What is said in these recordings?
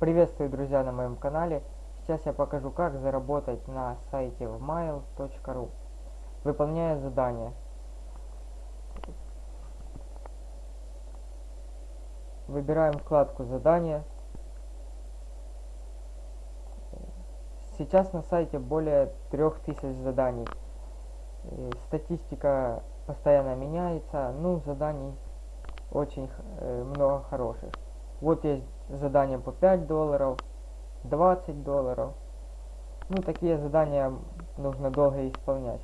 Приветствую, друзья, на моем канале. Сейчас я покажу, как заработать на сайте wmail.ru, выполняя задания. Выбираем вкладку «Задания». Сейчас на сайте более 3000 заданий. Статистика постоянно меняется, ну, заданий очень э, много хороших. Вот есть задания по 5 долларов, 20 долларов. Ну, такие задания нужно долго исполнять.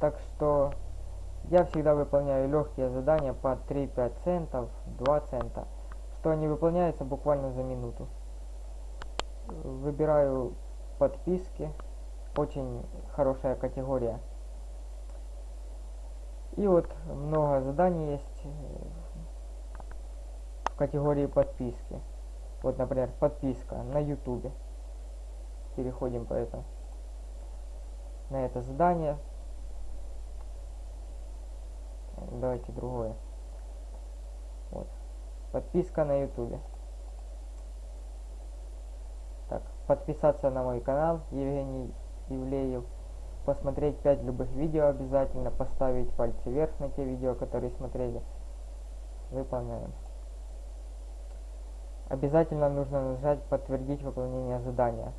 Так что я всегда выполняю легкие задания по 3-5 центов, 2 цента, что они выполняются буквально за минуту. Выбираю подписки, очень хорошая категория. И вот много заданий есть в категории подписки. Вот, например, подписка на YouTube. Переходим по этому. На это задание. Давайте другое. Вот. Подписка на YouTube. Так, подписаться на мой канал Евгений Ивлеев. Посмотреть 5 любых видео обязательно. Поставить пальцы вверх на те видео, которые смотрели. Выполняем. Обязательно нужно нажать «Подтвердить выполнение задания».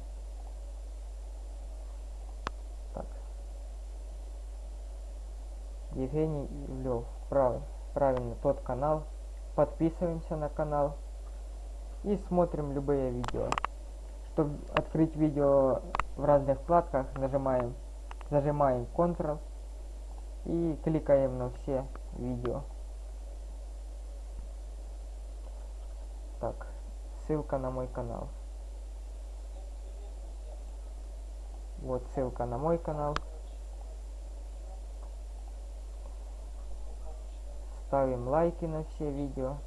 Так. Евгений Ивлев. Прав, правильно, тот канал. Подписываемся на канал. И смотрим любые видео. Чтобы открыть видео в разных вкладках, нажимаем, зажимаем Ctrl и кликаем на все видео. Так ссылка на мой канал. Вот ссылка на мой канал. Ставим лайки на все видео.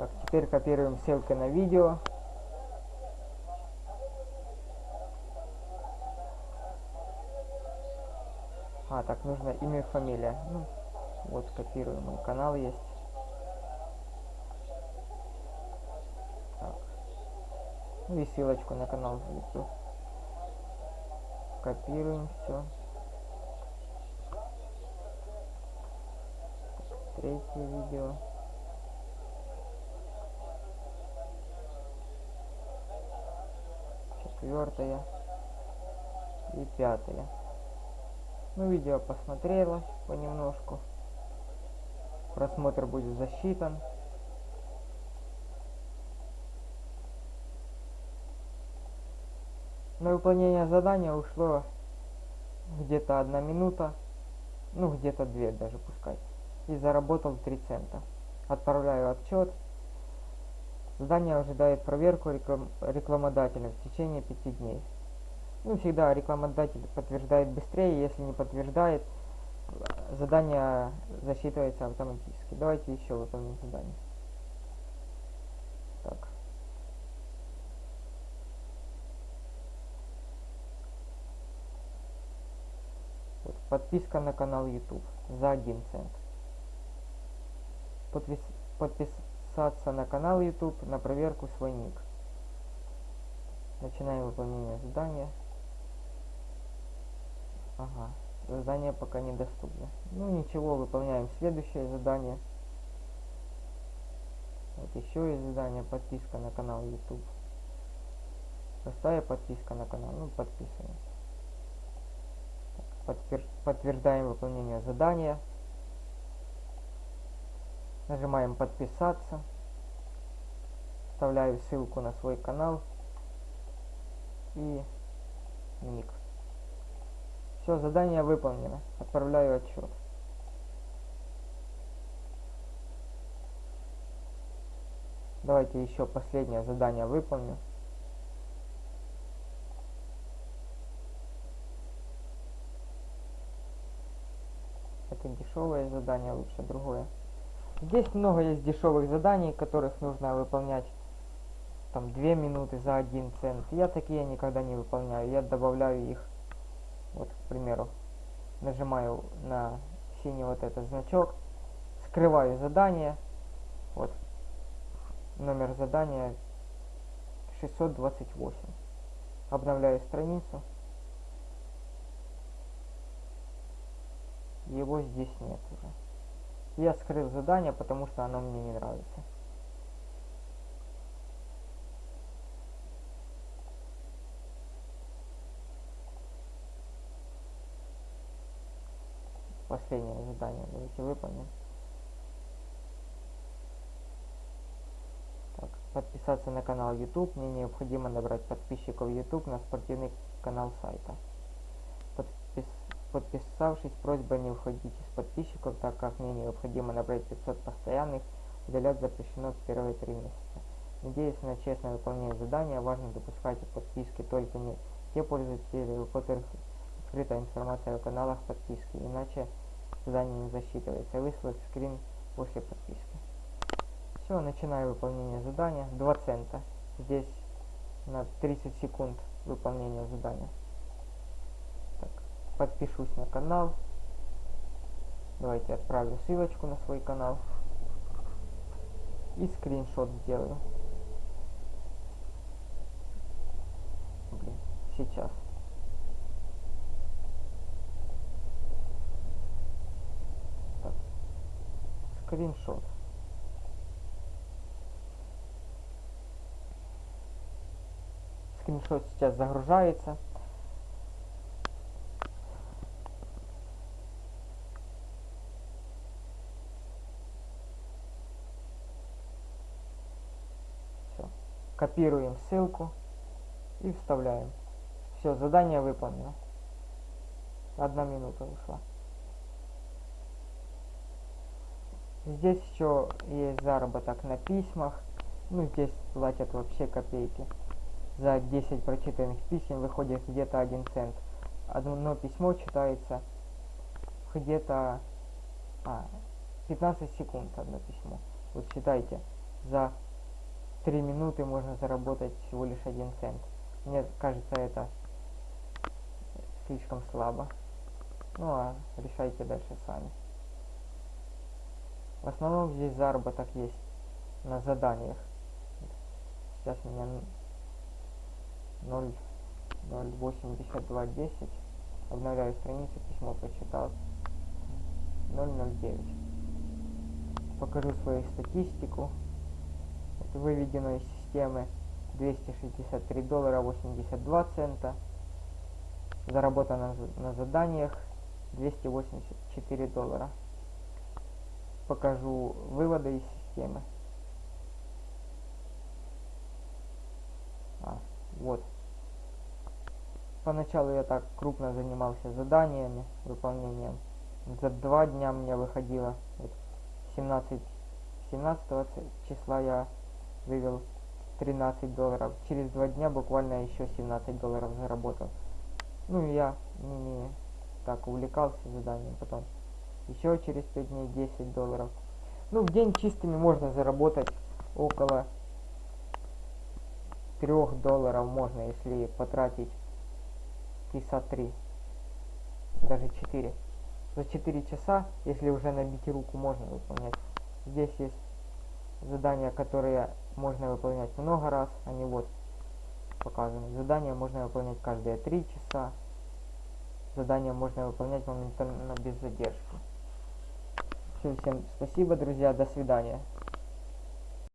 Так, теперь копируем ссылки на видео. А, так, нужно имя и фамилия. Ну, вот, копируем, мой канал есть. Так. Ну и ссылочку на канал в YouTube. Копируем все. Третье видео. Четвертое и пятое. Ну, видео посмотрелось понемножку. Просмотр будет засчитан. На выполнение задания ушло где-то одна минута, ну где-то две даже пускай. И заработал 3 цента. Отправляю отчет. Здание ожидает проверку реклам рекламодателя в течение пяти дней. Ну, всегда рекламодатель подтверждает быстрее, если не подтверждает, задание засчитывается автоматически. Давайте еще выполним задание. Так. Вот, подписка на канал YouTube за 1 цент. Подпис подпис подписаться на канал YouTube на проверку свой ник. Начинаем выполнение задания. Ага, задание пока недоступно. Ну ничего, выполняем следующее задание. Вот еще есть задание, подписка на канал YouTube. Простая подписка на канал, ну подписываемся. Подтвер подтверждаем выполнение задания. Нажимаем подписаться вставляю ссылку на свой канал и ник. Все, задание выполнено. Отправляю отчет. Давайте еще последнее задание выполню. Это дешевое задание, лучше другое. Здесь много есть дешевых заданий, которых нужно выполнять там 2 минуты за 1 цент. Я такие никогда не выполняю. Я добавляю их, вот, к примеру, нажимаю на синий вот этот значок, скрываю задание, вот, номер задания 628. Обновляю страницу. Его здесь нет уже. Я скрыл задание, потому что оно мне не нравится. Последнее задание давайте выполним. Так, подписаться на канал YouTube. Мне необходимо набрать подписчиков YouTube на спортивный канал сайта. Подпис Подписавшись, просьба не уходить из подписчиков, так как мне необходимо набрать 500 постоянных, удалять запрещено в первые три месяца. Надеюсь на честное выполнение задания, важно допускать подписки только не те пользователи, у которых открыта информация о каналах подписки, иначе задание не засчитывается. Выслать скрин после подписки. Все, начинаю выполнение задания. 2 цента. Здесь на 30 секунд выполнения задания подпишусь на канал. Давайте отправлю ссылочку на свой канал. И скриншот сделаю. Блин, сейчас. Так. Скриншот. Скриншот сейчас загружается. Копируем ссылку и вставляем. Все, задание выполнено. Одна минута ушла. Здесь еще есть заработок на письмах. Ну, здесь платят вообще копейки. За 10 прочитанных писем выходит где-то 1 цент. Одно письмо читается где-то а, 15 секунд одно письмо. Вот считайте, за 3 минуты можно заработать всего лишь 1 цент. Мне кажется, это слишком слабо. Ну а решайте дальше сами. В основном здесь заработок есть на заданиях. Сейчас у меня 0.8210. Обновляю страницу, письмо прочитал. 0.09. Покажу свою статистику выведено из системы 263 доллара 82 цента. Заработано на заданиях 284 доллара. Покажу выводы из системы. А, вот. Поначалу я так крупно занимался заданиями, выполнением. За два дня мне выходило вот, 17, 17 числа я вывел 13 долларов. Через два дня буквально еще 17 долларов заработал. Ну я не так увлекался заданием потом. Еще через 5 дней 10 долларов. Ну, в день чистыми можно заработать около 3 долларов можно, если потратить часа 3. Даже 4. За 4 часа, если уже набить руку, можно выполнять. Здесь есть задания, которые можно выполнять много раз, они вот показаны. Задания можно выполнять каждые 3 часа. Задания можно выполнять моментально без задержки. Все, всем спасибо, друзья, до свидания.